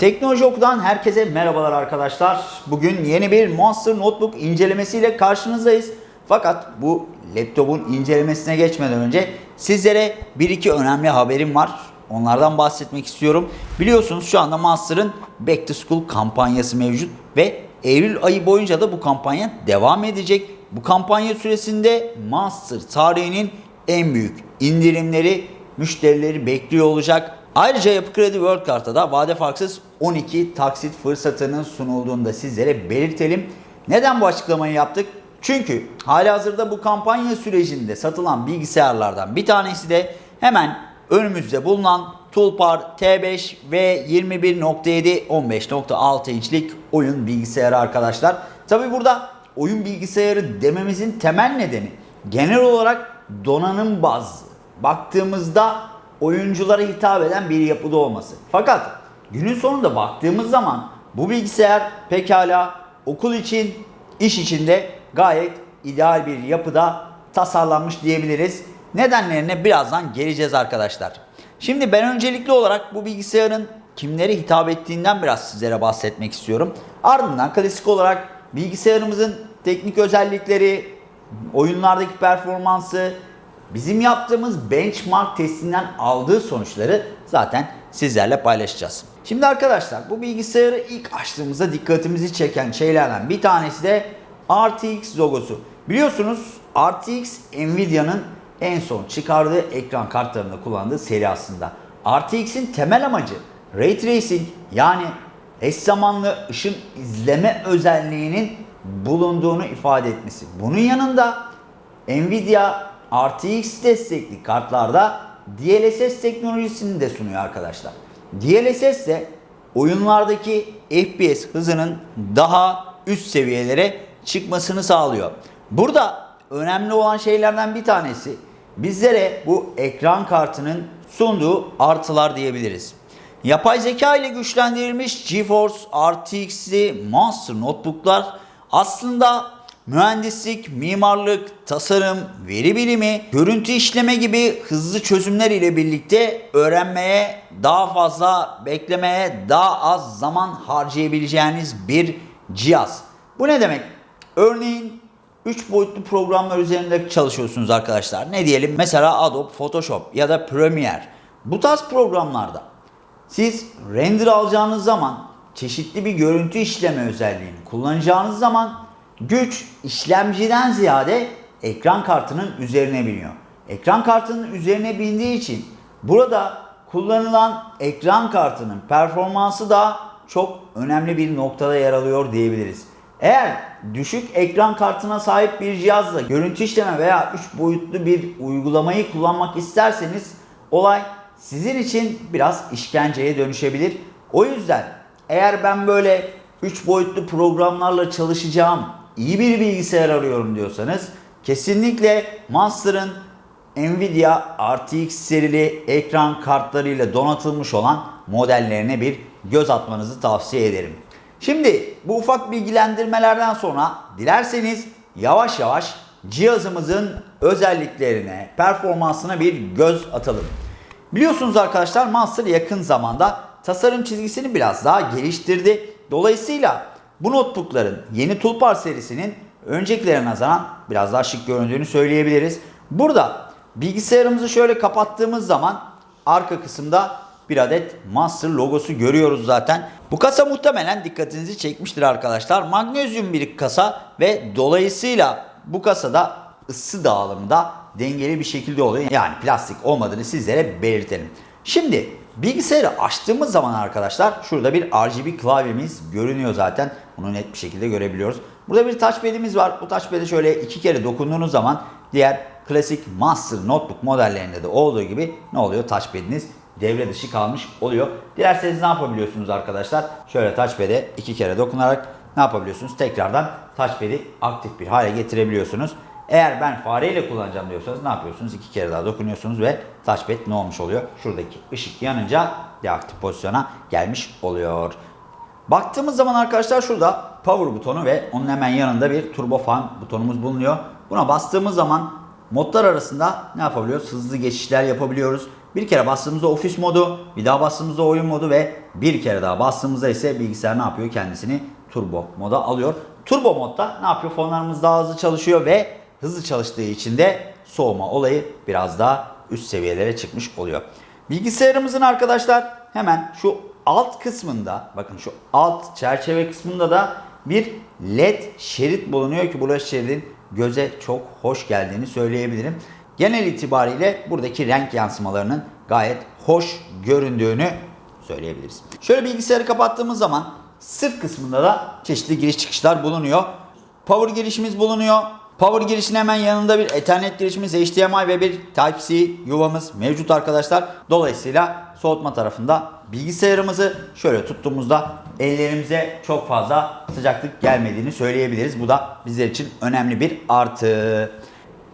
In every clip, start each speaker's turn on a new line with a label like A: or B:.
A: Teknoloji Oku'dan herkese merhabalar arkadaşlar. Bugün yeni bir Monster Notebook incelemesiyle karşınızdayız. Fakat bu laptopun incelemesine geçmeden önce sizlere bir iki önemli haberim var. Onlardan bahsetmek istiyorum. Biliyorsunuz şu anda Monster'ın Back to School kampanyası mevcut ve Eylül ayı boyunca da bu kampanya devam edecek. Bu kampanya süresinde Monster tarihinin en büyük indirimleri müşterileri bekliyor olacak. Ayrıca Yapı Kredi World Kart'a da vade farksız 12 taksit fırsatının sunulduğunu da sizlere belirtelim. Neden bu açıklamayı yaptık? Çünkü halihazırda bu kampanya sürecinde satılan bilgisayarlardan bir tanesi de hemen önümüzde bulunan Tulpar T5 ve 21.7 15.6 inçlik oyun bilgisayarı arkadaşlar. Tabi burada oyun bilgisayarı dememizin temel nedeni genel olarak donanım bazlı baktığımızda oyunculara hitap eden bir yapıda olması. Fakat günün sonunda baktığımız zaman bu bilgisayar pekala okul için, iş için de gayet ideal bir yapıda tasarlanmış diyebiliriz. Nedenlerine birazdan geleceğiz arkadaşlar. Şimdi ben öncelikli olarak bu bilgisayarın kimlere hitap ettiğinden biraz sizlere bahsetmek istiyorum. Ardından klasik olarak bilgisayarımızın teknik özellikleri, oyunlardaki performansı, bizim yaptığımız benchmark testinden aldığı sonuçları zaten sizlerle paylaşacağız. Şimdi arkadaşlar bu bilgisayarı ilk açtığımızda dikkatimizi çeken şeylerden bir tanesi de RTX logosu. Biliyorsunuz RTX Nvidia'nın en son çıkardığı ekran kartlarında kullandığı seri aslında. RTX'in temel amacı Ray Tracing yani eş zamanlı ışın izleme özelliğinin bulunduğunu ifade etmesi. Bunun yanında Nvidia RTX destekli kartlarda DLSS teknolojisini de sunuyor arkadaşlar. DLSS ise oyunlardaki FPS hızının daha üst seviyelere çıkmasını sağlıyor. Burada önemli olan şeylerden bir tanesi bizlere bu ekran kartının sunduğu artılar diyebiliriz. Yapay zeka ile güçlendirilmiş GeForce RTX'li Monster notebooklar aslında mühendislik, mimarlık, tasarım, veri bilimi, görüntü işleme gibi hızlı çözümler ile birlikte öğrenmeye, daha fazla beklemeye, daha az zaman harcayabileceğiniz bir cihaz. Bu ne demek? Örneğin 3 boyutlu programlar üzerinde çalışıyorsunuz arkadaşlar. Ne diyelim? Mesela Adobe Photoshop ya da Premiere. Bu tarz programlarda siz render alacağınız zaman çeşitli bir görüntü işleme özelliğini kullanacağınız zaman güç işlemciden ziyade ekran kartının üzerine biniyor. Ekran kartının üzerine bindiği için burada kullanılan ekran kartının performansı da çok önemli bir noktada yer alıyor diyebiliriz. Eğer düşük ekran kartına sahip bir cihazla görüntü işleme veya 3 boyutlu bir uygulamayı kullanmak isterseniz olay sizin için biraz işkenceye dönüşebilir. O yüzden eğer ben böyle 3 boyutlu programlarla çalışacağım iyi bir bilgisayar arıyorum diyorsanız kesinlikle Monster'ın Nvidia RTX serili ekran kartlarıyla donatılmış olan modellerine bir göz atmanızı tavsiye ederim. Şimdi bu ufak bilgilendirmelerden sonra dilerseniz yavaş yavaş cihazımızın özelliklerine, performansına bir göz atalım. Biliyorsunuz arkadaşlar Monster yakın zamanda tasarım çizgisini biraz daha geliştirdi. Dolayısıyla bu notebookların yeni Tulpar serisinin öncekilerine nazaran biraz daha şık göründüğünü söyleyebiliriz. Burada bilgisayarımızı şöyle kapattığımız zaman arka kısımda bir adet Monster logosu görüyoruz zaten. Bu kasa muhtemelen dikkatinizi çekmiştir arkadaşlar. Magnezyum bir kasa ve dolayısıyla bu kasada ısı dağılımı da dengeli bir şekilde oluyor. Yani plastik olmadığını sizlere belirtelim. Şimdi bilgisayarı açtığımız zaman arkadaşlar şurada bir RGB klavyemiz görünüyor zaten. Bunu net bir şekilde görebiliyoruz. Burada bir touchpad'imiz var. Bu touchpad'e şöyle iki kere dokunduğunuz zaman diğer klasik Master Notebook modellerinde de olduğu gibi ne oluyor? Touchpad'iniz devre dışı kalmış oluyor. Dilerseniz ne yapabiliyorsunuz arkadaşlar? Şöyle touchpad'e iki kere dokunarak ne yapabiliyorsunuz? Tekrardan touchpad'i aktif bir hale getirebiliyorsunuz. Eğer ben fareyle kullanacağım diyorsanız ne yapıyorsunuz? İki kere daha dokunuyorsunuz ve touchpad ne olmuş oluyor? Şuradaki ışık yanınca deaktif pozisyona gelmiş oluyor. Baktığımız zaman arkadaşlar şurada power butonu ve onun hemen yanında bir turbo fan butonumuz bulunuyor. Buna bastığımız zaman modlar arasında ne yapabiliyoruz? Hızlı geçişler yapabiliyoruz. Bir kere bastığımızda ofis modu, bir daha bastığımızda oyun modu ve bir kere daha bastığımızda ise bilgisayar ne yapıyor? Kendisini turbo moda alıyor. Turbo modda ne yapıyor? Fonlarımız daha hızlı çalışıyor ve hızlı çalıştığı için de soğuma olayı biraz daha üst seviyelere çıkmış oluyor. Bilgisayarımızın arkadaşlar hemen şu alt kısmında bakın şu alt çerçeve kısmında da bir led şerit bulunuyor ki bu şeridin göze çok hoş geldiğini söyleyebilirim. Genel itibariyle buradaki renk yansımalarının gayet hoş göründüğünü söyleyebiliriz. Şöyle bilgisayarı kapattığımız zaman sırt kısmında da çeşitli giriş çıkışlar bulunuyor. Power girişimiz bulunuyor. Power girişinin hemen yanında bir Ethernet girişimiz, HDMI ve bir Type-C yuvamız mevcut arkadaşlar. Dolayısıyla soğutma tarafında bilgisayarımızı şöyle tuttuğumuzda ellerimize çok fazla sıcaklık gelmediğini söyleyebiliriz. Bu da bizler için önemli bir artı.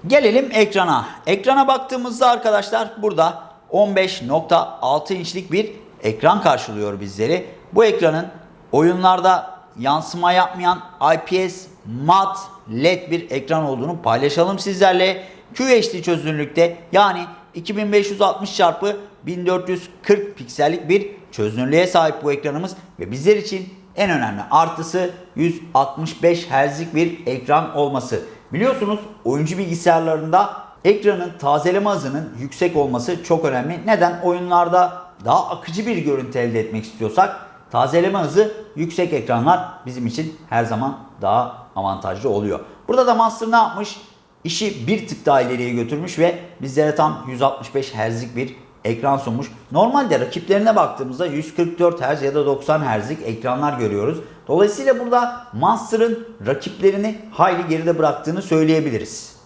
A: Gelelim ekrana. Ekrana baktığımızda arkadaşlar burada 15.6 inçlik bir ekran karşılıyor bizleri. Bu ekranın oyunlarda yansıma yapmayan IPS mat LED bir ekran olduğunu paylaşalım sizlerle. QHD çözünürlükte yani 2560 x 1440 piksellik bir çözünürlüğe sahip bu ekranımız ve bizler için en önemli artısı 165 Hz'lik bir ekran olması. Biliyorsunuz oyuncu bilgisayarlarında ekranın tazeleme hızının yüksek olması çok önemli. Neden? Oyunlarda daha akıcı bir görüntü elde etmek istiyorsak tazeleme hızı yüksek ekranlar bizim için her zaman daha avantajlı oluyor. Burada da Monster ne yapmış? İşi bir tık daha ileriye götürmüş ve bizlere tam 165 Hz'lik bir ekran sunmuş. Normalde rakiplerine baktığımızda 144 Hz ya da 90 Hz'lik ekranlar görüyoruz. Dolayısıyla burada Monster'ın rakiplerini hayli geride bıraktığını söyleyebiliriz.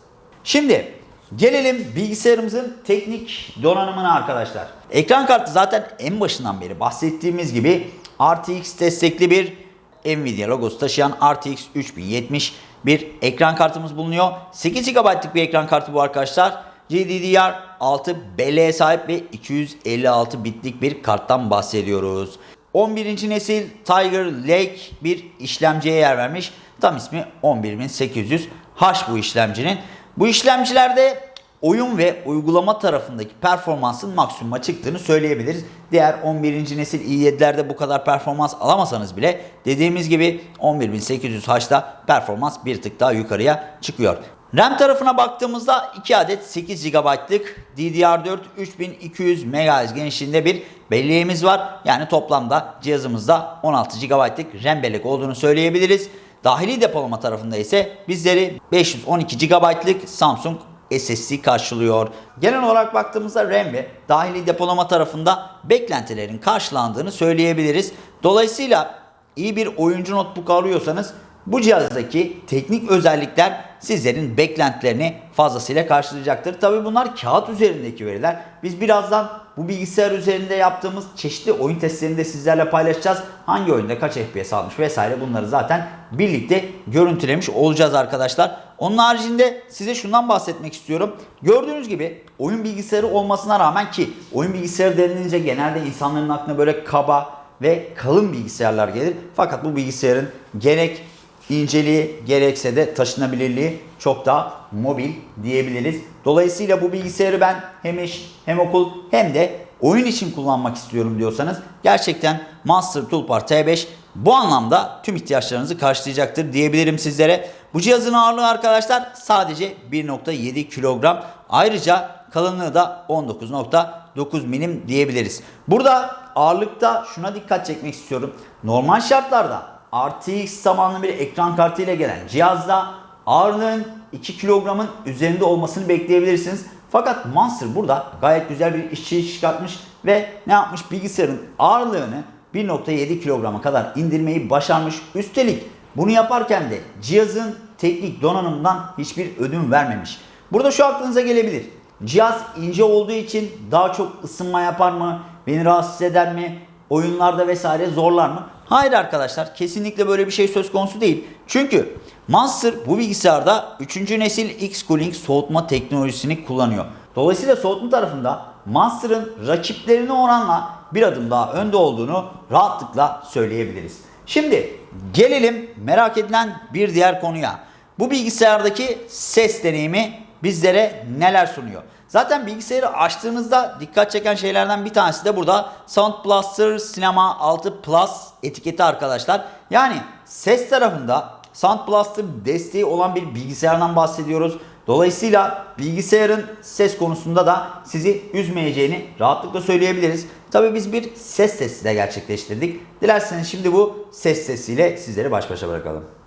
A: Şimdi gelelim bilgisayarımızın teknik donanımına arkadaşlar. Ekran kartı zaten en başından beri bahsettiğimiz gibi RTX destekli bir Nvidia logosu taşıyan RTX 3070 bir ekran kartımız bulunuyor. 8 GB'lık bir ekran kartı bu arkadaşlar. GDDR6 belleğe sahip ve 256 bitlik bir karttan bahsediyoruz. 11. nesil Tiger Lake bir işlemciye yer vermiş. Tam ismi 11800H bu işlemcinin. Bu işlemcilerde oyun ve uygulama tarafındaki performansın maksimuma çıktığını söyleyebiliriz. Diğer 11. nesil i7'lerde bu kadar performans alamasanız bile dediğimiz gibi 11800H'da performans bir tık daha yukarıya çıkıyor. RAM tarafına baktığımızda 2 adet 8 GB'lık DDR4 3200 MHz genişliğinde bir belleğimiz var. Yani toplamda cihazımızda 16 GB'lık RAM bellek olduğunu söyleyebiliriz. Dahili depolama tarafında ise bizleri 512 GB'lık Samsung SSD karşılıyor. Genel olarak baktığımızda RAM ve dahili depolama tarafında beklentilerin karşılandığını söyleyebiliriz. Dolayısıyla iyi bir oyuncu notebook arıyorsanız bu cihazdaki teknik özellikler sizlerin beklentilerini fazlasıyla karşılayacaktır. Tabi bunlar kağıt üzerindeki veriler. Biz birazdan bu bilgisayar üzerinde yaptığımız çeşitli oyun testlerini de sizlerle paylaşacağız. Hangi oyunda kaç FPS almış vesaire bunları zaten birlikte görüntülemiş olacağız arkadaşlar. Onun haricinde size şundan bahsetmek istiyorum. Gördüğünüz gibi oyun bilgisayarı olmasına rağmen ki oyun bilgisayarı denilince genelde insanların aklına böyle kaba ve kalın bilgisayarlar gelir. Fakat bu bilgisayarın gerek inceliği gerekse de taşınabilirliği çok daha mobil diyebiliriz. Dolayısıyla bu bilgisayarı ben hem iş hem okul hem de oyun için kullanmak istiyorum diyorsanız gerçekten Monster Toolbar T5 bu anlamda tüm ihtiyaçlarınızı karşılayacaktır diyebilirim sizlere. Bu cihazın ağırlığı arkadaşlar sadece 1.7 kilogram. Ayrıca kalınlığı da 19.9 milim diyebiliriz. Burada ağırlıkta şuna dikkat çekmek istiyorum. Normal şartlarda RTX zamanlı bir ekran kartı ile gelen cihazda ağırlığın 2 kilogramın üzerinde olmasını bekleyebilirsiniz. Fakat Monster burada gayet güzel bir işçi çıkartmış ve ne yapmış bilgisayarın ağırlığını 1.7 kilograma kadar indirmeyi başarmış. Üstelik bunu yaparken de cihazın teknik donanımından hiçbir ödün vermemiş. Burada şu aklınıza gelebilir. Cihaz ince olduğu için daha çok ısınma yapar mı? Beni rahatsız eder mi? Oyunlarda vesaire zorlar mı? Hayır arkadaşlar kesinlikle böyle bir şey söz konusu değil. Çünkü Monster bu bilgisayarda 3. nesil X-Cooling soğutma teknolojisini kullanıyor. Dolayısıyla soğutma tarafında Monster'ın rakiplerine oranla bir adım daha önde olduğunu rahatlıkla söyleyebiliriz. Şimdi gelelim merak edilen bir diğer konuya. Bu bilgisayardaki ses deneyimi bizlere neler sunuyor? Zaten bilgisayarı açtığınızda dikkat çeken şeylerden bir tanesi de burada Sound Blaster Cinema 6 Plus etiketi arkadaşlar. Yani ses tarafında Sound Blaster desteği olan bir bilgisayardan bahsediyoruz. Dolayısıyla bilgisayarın ses konusunda da sizi üzmeyeceğini rahatlıkla söyleyebiliriz. Tabii biz bir ses testi de gerçekleştirdik. Dilerseniz şimdi bu ses testiyle sizleri baş başa bırakalım.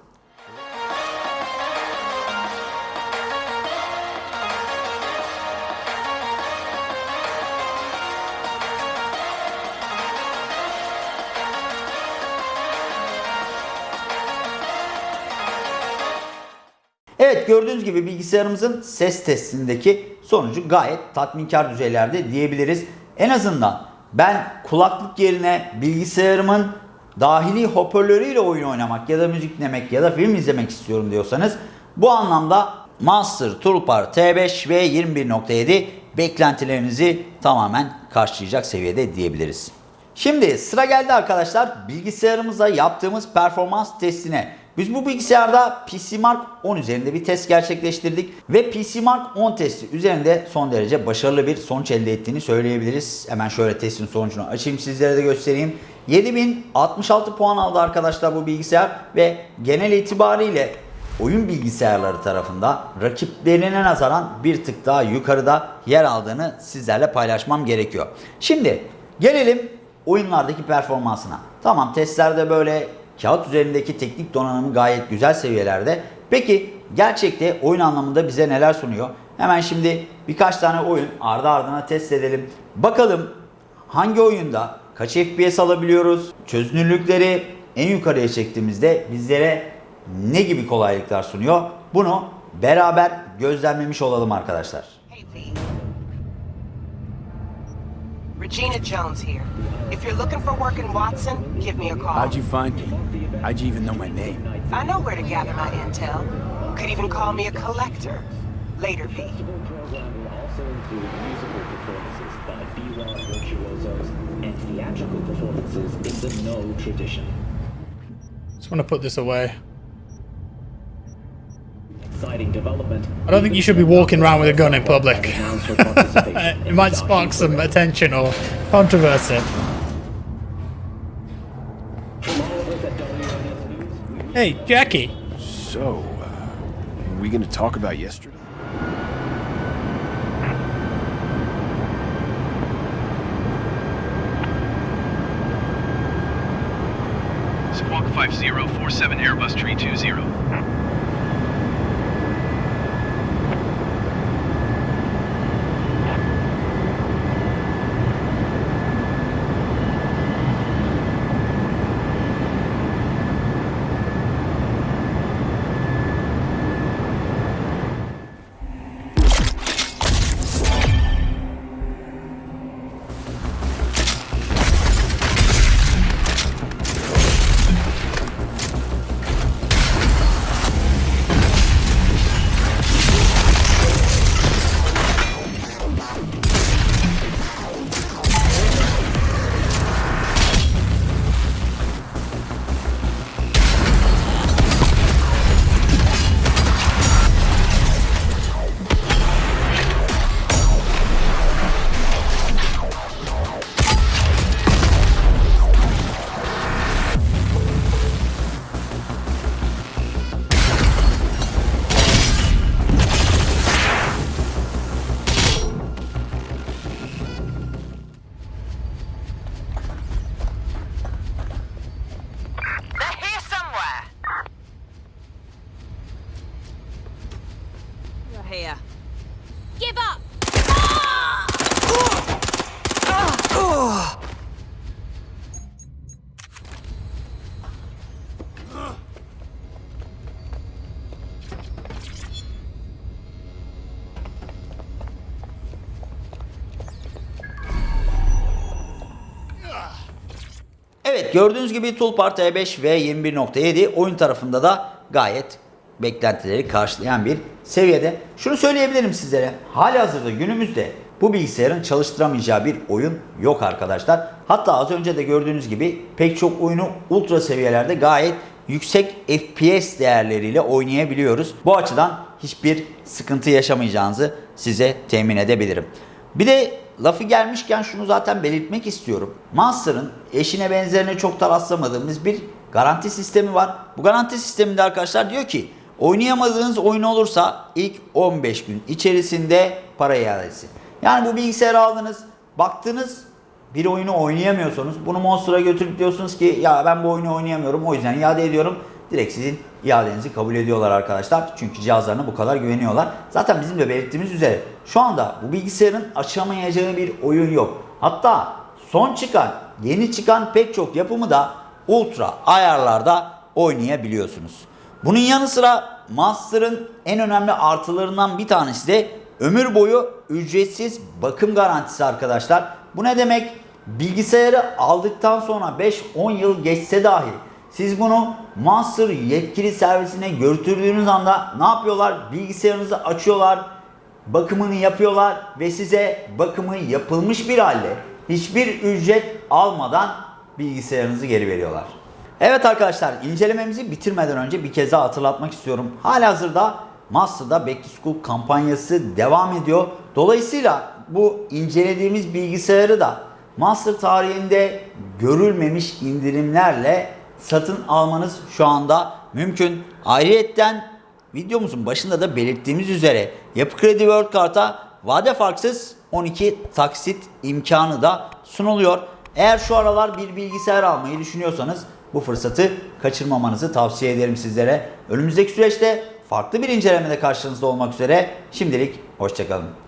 A: Gördüğünüz gibi bilgisayarımızın ses testindeki sonucu gayet tatminkar düzeylerde diyebiliriz. En azından ben kulaklık yerine bilgisayarımın dahili hoparlörüyle oyun oynamak ya da müzik dinlemek ya da film izlemek istiyorum diyorsanız bu anlamda Monster Toolbar T5 ve 21.7 beklentilerinizi tamamen karşılayacak seviyede diyebiliriz. Şimdi sıra geldi arkadaşlar bilgisayarımıza yaptığımız performans testine. Biz bu bilgisayarda PC Mark 10 üzerinde bir test gerçekleştirdik ve PC Mark 10 testi üzerinde son derece başarılı bir sonuç elde ettiğini söyleyebiliriz. Hemen şöyle testin sonucunu açayım sizlere de göstereyim. 7066 puan aldı arkadaşlar bu bilgisayar ve genel itibariyle oyun bilgisayarları tarafında rakiplerine nazaran bir tık daha yukarıda yer aldığını sizlerle paylaşmam gerekiyor. Şimdi gelelim oyunlardaki performansına. Tamam testlerde böyle kağıt üzerindeki teknik donanımı gayet güzel seviyelerde. Peki gerçekte oyun anlamında bize neler sunuyor? Hemen şimdi birkaç tane oyun ardı ardına test edelim. Bakalım hangi oyunda kaç FPS alabiliyoruz? Çözünürlükleri en yukarıya çektiğimizde bizlere ne gibi kolaylıklar sunuyor? Bunu beraber gözlemlemiş olalım arkadaşlar.
B: Hey. Regina Jones here. If you're looking for work in Watson, give me a call.
C: How'd you find me? How'd you even know my name?
B: I know where to gather my intel. You Could even call me a collector. Later, V.
D: also include musical performances by B-Rock virtuosos and theatrical performances in the No tradition.
E: Just want to put this away
D: development.
E: I don't think you should be walking around with a gun in public. it might spark some attention or controversy. Hey, Jackie.
C: So, uh, are we going to talk about yesterday?
F: Squawk 5047 Airbus
G: 320.
A: Evet gördüğünüz gibi Toolbar T5 ve 21.7 oyun tarafında da gayet beklentileri karşılayan bir seviyede. Şunu söyleyebilirim sizlere. Hali hazırda günümüzde bu bilgisayarın çalıştıramayacağı bir oyun yok arkadaşlar. Hatta az önce de gördüğünüz gibi pek çok oyunu ultra seviyelerde gayet yüksek FPS değerleriyle oynayabiliyoruz. Bu açıdan hiçbir sıkıntı yaşamayacağınızı size temin edebilirim. Bir de lafı gelmişken şunu zaten belirtmek istiyorum. Monster'ın eşine benzerine çok da rastlamadığımız bir garanti sistemi var. Bu garanti sisteminde arkadaşlar diyor ki oynayamadığınız oyun olursa ilk 15 gün içerisinde para iadesi. Yani bu bilgisayarı aldınız, baktınız bir oyunu oynayamıyorsanız bunu Monster'a götürüp diyorsunuz ki ya ben bu oyunu oynayamıyorum o yüzden iade ediyorum. Direkt sizin iadenizi kabul ediyorlar arkadaşlar. Çünkü cihazlarına bu kadar güveniyorlar. Zaten bizim de belirttiğimiz üzere şu anda bu bilgisayarın açamayacağı bir oyun yok. Hatta son çıkan, yeni çıkan pek çok yapımı da ultra ayarlarda oynayabiliyorsunuz. Bunun yanı sıra Monster'ın en önemli artılarından bir tanesi de ömür boyu ücretsiz bakım garantisi arkadaşlar. Bu ne demek? Bilgisayarı aldıktan sonra 5-10 yıl geçse dahi siz bunu Monster yetkili servisine götürdüğünüz anda ne yapıyorlar? Bilgisayarınızı açıyorlar, bakımını yapıyorlar ve size bakımı yapılmış bir halde hiçbir ücret almadan bilgisayarınızı geri veriyorlar. Evet arkadaşlar incelememizi bitirmeden önce bir kez daha hatırlatmak istiyorum. Halihazırda Master'da Back to School kampanyası devam ediyor. Dolayısıyla bu incelediğimiz bilgisayarı da Master tarihinde görülmemiş indirimlerle satın almanız şu anda mümkün. Ayrıyetten videomuzun başında da belirttiğimiz üzere Yapı Kredi World Kart'a vade farksız 12 taksit imkanı da sunuluyor. Eğer şu aralar bir bilgisayar almayı düşünüyorsanız bu fırsatı kaçırmamanızı tavsiye ederim sizlere. Önümüzdeki süreçte farklı bir incelemede karşınızda olmak üzere. Şimdilik hoşçakalın.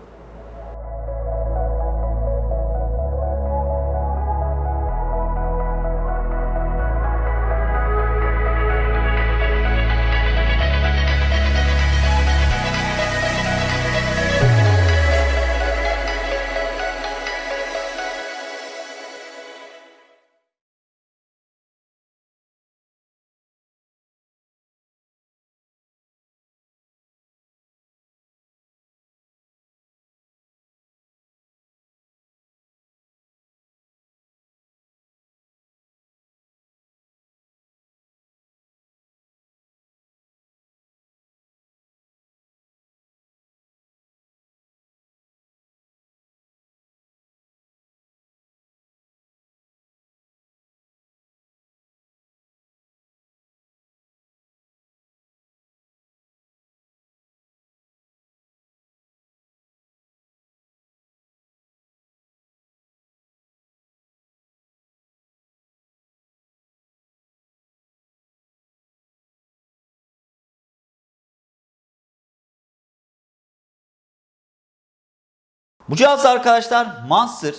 A: Bu cihaz arkadaşlar Monster